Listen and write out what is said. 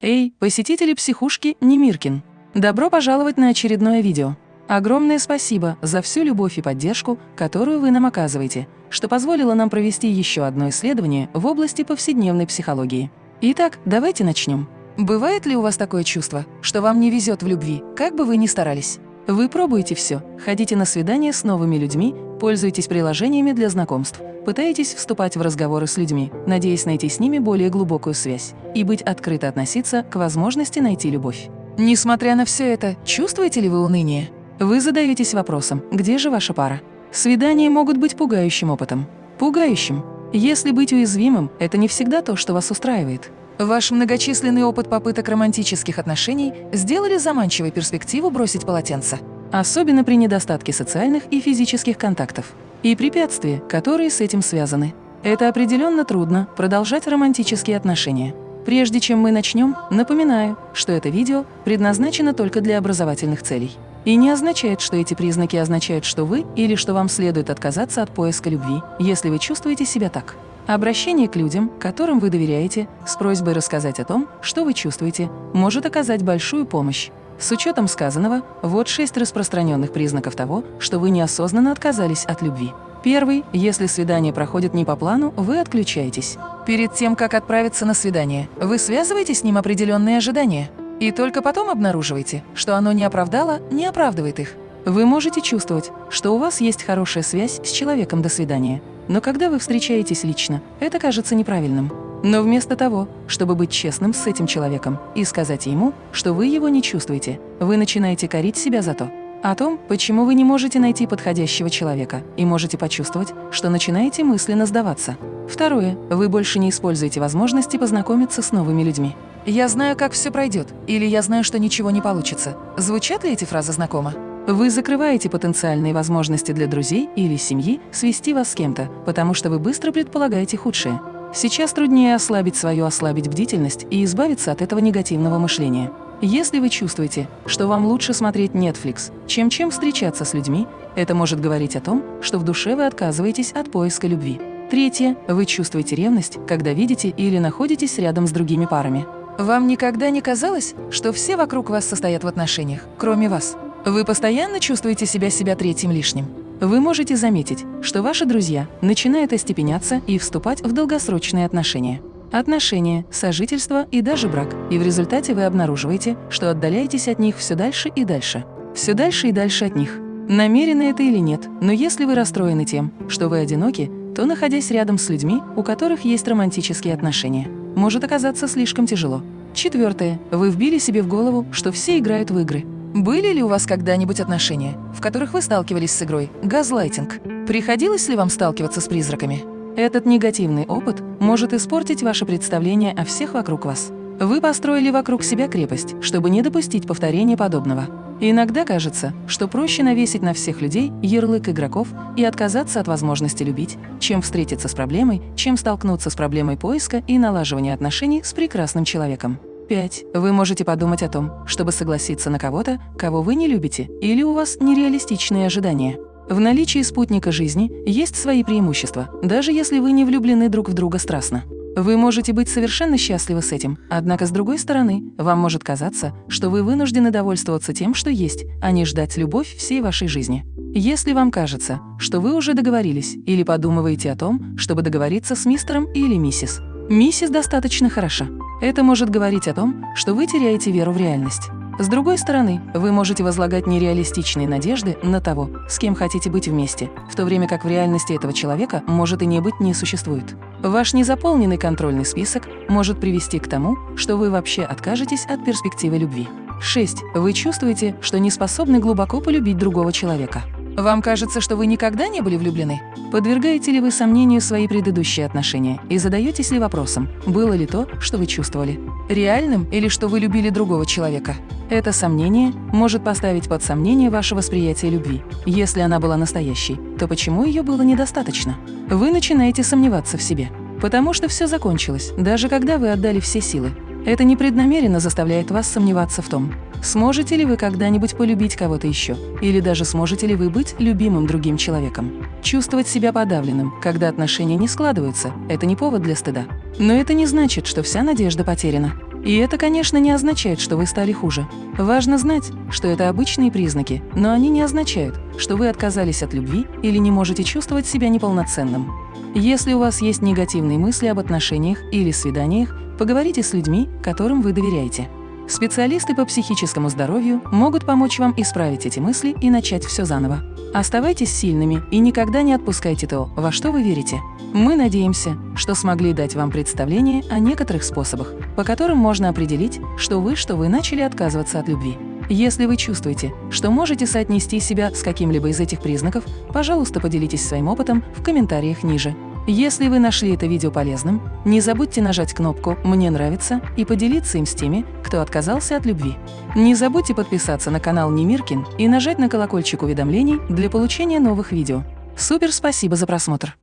Эй, посетители психушки Немиркин! Добро пожаловать на очередное видео. Огромное спасибо за всю любовь и поддержку, которую вы нам оказываете, что позволило нам провести еще одно исследование в области повседневной психологии. Итак, давайте начнем. Бывает ли у вас такое чувство, что вам не везет в любви, как бы вы ни старались? Вы пробуете все, ходите на свидания с новыми людьми, пользуетесь приложениями для знакомств, пытаетесь вступать в разговоры с людьми, надеясь найти с ними более глубокую связь и быть открыто относиться к возможности найти любовь. Несмотря на все это, чувствуете ли вы уныние? Вы задаетесь вопросом, где же ваша пара? Свидания могут быть пугающим опытом. Пугающим. Если быть уязвимым – это не всегда то, что вас устраивает. Ваш многочисленный опыт попыток романтических отношений сделали заманчивой перспективу бросить полотенце. Особенно при недостатке социальных и физических контактов и препятствия, которые с этим связаны. Это определенно трудно продолжать романтические отношения. Прежде чем мы начнем, напоминаю, что это видео предназначено только для образовательных целей. И не означает, что эти признаки означают, что вы или что вам следует отказаться от поиска любви, если вы чувствуете себя так. Обращение к людям, которым вы доверяете, с просьбой рассказать о том, что вы чувствуете, может оказать большую помощь. С учетом сказанного, вот шесть распространенных признаков того, что вы неосознанно отказались от любви. Первый – если свидание проходит не по плану, вы отключаетесь. Перед тем, как отправиться на свидание, вы связываете с ним определенные ожидания. И только потом обнаруживаете, что оно не оправдало, не оправдывает их. Вы можете чувствовать, что у вас есть хорошая связь с человеком до свидания. Но когда вы встречаетесь лично, это кажется неправильным. Но вместо того, чтобы быть честным с этим человеком и сказать ему, что вы его не чувствуете, вы начинаете корить себя за то, о том, почему вы не можете найти подходящего человека и можете почувствовать, что начинаете мысленно сдаваться. Второе. Вы больше не используете возможности познакомиться с новыми людьми. «Я знаю, как все пройдет» или «Я знаю, что ничего не получится». Звучат ли эти фразы знакомо? Вы закрываете потенциальные возможности для друзей или семьи свести вас с кем-то, потому что вы быстро предполагаете худшее. Сейчас труднее ослабить свою ослабить бдительность и избавиться от этого негативного мышления. Если вы чувствуете, что вам лучше смотреть Netflix, чем чем встречаться с людьми, это может говорить о том, что в душе вы отказываетесь от поиска любви. Третье. Вы чувствуете ревность, когда видите или находитесь рядом с другими парами. Вам никогда не казалось, что все вокруг вас состоят в отношениях, кроме вас? Вы постоянно чувствуете себя себя третьим лишним. Вы можете заметить, что ваши друзья начинают остепеняться и вступать в долгосрочные отношения. Отношения, сожительство и даже брак. И в результате вы обнаруживаете, что отдаляетесь от них все дальше и дальше. Все дальше и дальше от них. Намеренно это или нет, но если вы расстроены тем, что вы одиноки, то, находясь рядом с людьми, у которых есть романтические отношения, может оказаться слишком тяжело. Четвертое. Вы вбили себе в голову, что все играют в игры. Были ли у вас когда-нибудь отношения, в которых вы сталкивались с игрой газлайтинг? Приходилось ли вам сталкиваться с призраками? Этот негативный опыт может испортить ваше представление о всех вокруг вас. Вы построили вокруг себя крепость, чтобы не допустить повторения подобного. иногда кажется, что проще навесить на всех людей ярлык игроков и отказаться от возможности любить, чем встретиться с проблемой, чем столкнуться с проблемой поиска и налаживания отношений с прекрасным человеком. 5. Вы можете подумать о том, чтобы согласиться на кого-то, кого вы не любите, или у вас нереалистичные ожидания. В наличии спутника жизни есть свои преимущества, даже если вы не влюблены друг в друга страстно. Вы можете быть совершенно счастливы с этим, однако, с другой стороны, вам может казаться, что вы вынуждены довольствоваться тем, что есть, а не ждать любовь всей вашей жизни. Если вам кажется, что вы уже договорились или подумываете о том, чтобы договориться с мистером или миссис, миссис достаточно хороша. Это может говорить о том, что вы теряете веру в реальность. С другой стороны, вы можете возлагать нереалистичные надежды на того, с кем хотите быть вместе, в то время как в реальности этого человека может и не быть не существует. Ваш незаполненный контрольный список может привести к тому, что вы вообще откажетесь от перспективы любви. 6. Вы чувствуете, что не способны глубоко полюбить другого человека. Вам кажется, что вы никогда не были влюблены? Подвергаете ли вы сомнению свои предыдущие отношения и задаетесь ли вопросом, было ли то, что вы чувствовали, реальным или что вы любили другого человека? Это сомнение может поставить под сомнение ваше восприятие любви. Если она была настоящей, то почему ее было недостаточно? Вы начинаете сомневаться в себе. Потому что все закончилось, даже когда вы отдали все силы. Это непреднамеренно заставляет вас сомневаться в том, Сможете ли вы когда-нибудь полюбить кого-то еще? Или даже сможете ли вы быть любимым другим человеком? Чувствовать себя подавленным, когда отношения не складываются – это не повод для стыда. Но это не значит, что вся надежда потеряна. И это, конечно, не означает, что вы стали хуже. Важно знать, что это обычные признаки, но они не означают, что вы отказались от любви или не можете чувствовать себя неполноценным. Если у вас есть негативные мысли об отношениях или свиданиях, поговорите с людьми, которым вы доверяете. Специалисты по психическому здоровью могут помочь вам исправить эти мысли и начать все заново. Оставайтесь сильными и никогда не отпускайте то, во что вы верите. Мы надеемся, что смогли дать вам представление о некоторых способах, по которым можно определить, что вы, что вы начали отказываться от любви. Если вы чувствуете, что можете соотнести себя с каким-либо из этих признаков, пожалуйста, поделитесь своим опытом в комментариях ниже. Если вы нашли это видео полезным, не забудьте нажать кнопку «Мне нравится» и поделиться им с теми, кто отказался от любви. Не забудьте подписаться на канал Немиркин и нажать на колокольчик уведомлений для получения новых видео. Супер спасибо за просмотр!